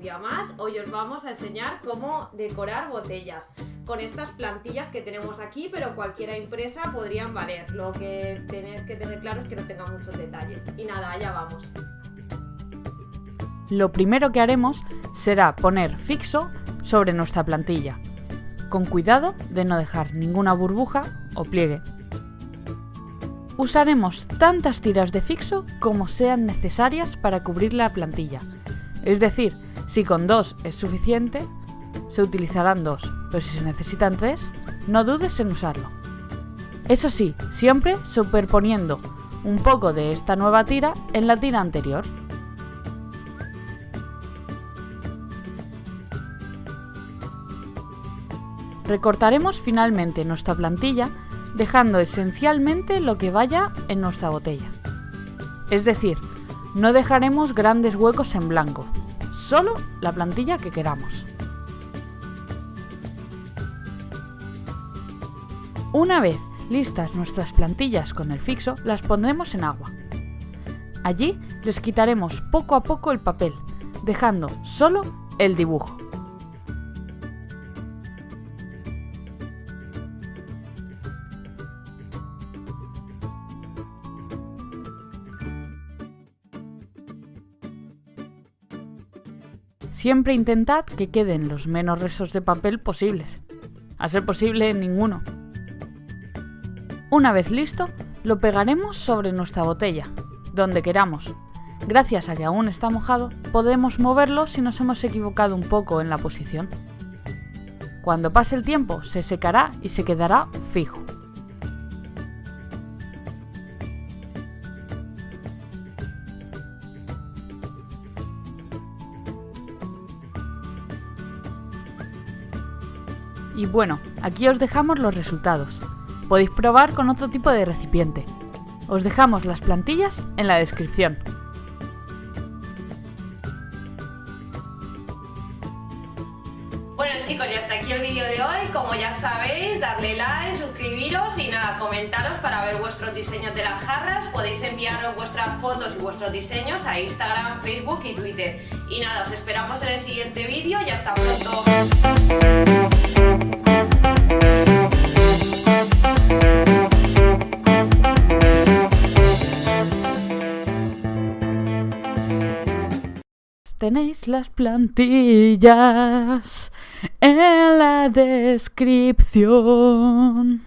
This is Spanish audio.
día más. Hoy os vamos a enseñar cómo decorar botellas con estas plantillas que tenemos aquí, pero cualquiera impresa podrían valer. Lo que tenéis que tener claro es que no tenga muchos detalles. Y nada, allá vamos. Lo primero que haremos será poner fixo sobre nuestra plantilla, con cuidado de no dejar ninguna burbuja o pliegue. Usaremos tantas tiras de fixo como sean necesarias para cubrir la plantilla. Es decir, si con dos es suficiente, se utilizarán dos, pero si se necesitan tres, no dudes en usarlo. Eso sí, siempre superponiendo un poco de esta nueva tira en la tira anterior. Recortaremos finalmente nuestra plantilla dejando esencialmente lo que vaya en nuestra botella. Es decir, no dejaremos grandes huecos en blanco, solo la plantilla que queramos. Una vez listas nuestras plantillas con el fixo, las pondremos en agua. Allí les quitaremos poco a poco el papel, dejando solo el dibujo. Siempre intentad que queden los menos restos de papel posibles. A ser posible, ninguno. Una vez listo, lo pegaremos sobre nuestra botella, donde queramos. Gracias a que aún está mojado, podemos moverlo si nos hemos equivocado un poco en la posición. Cuando pase el tiempo, se secará y se quedará fijo. Y bueno, aquí os dejamos los resultados. Podéis probar con otro tipo de recipiente. Os dejamos las plantillas en la descripción. Bueno chicos, ya hasta aquí el vídeo de hoy. Como ya sabéis, darle like, suscribiros y nada, comentaros para ver vuestros diseños de las jarras. Podéis enviaros vuestras fotos y vuestros diseños a Instagram, Facebook y Twitter. Y nada, os esperamos en el siguiente vídeo y hasta pronto. Tenéis las plantillas en la descripción.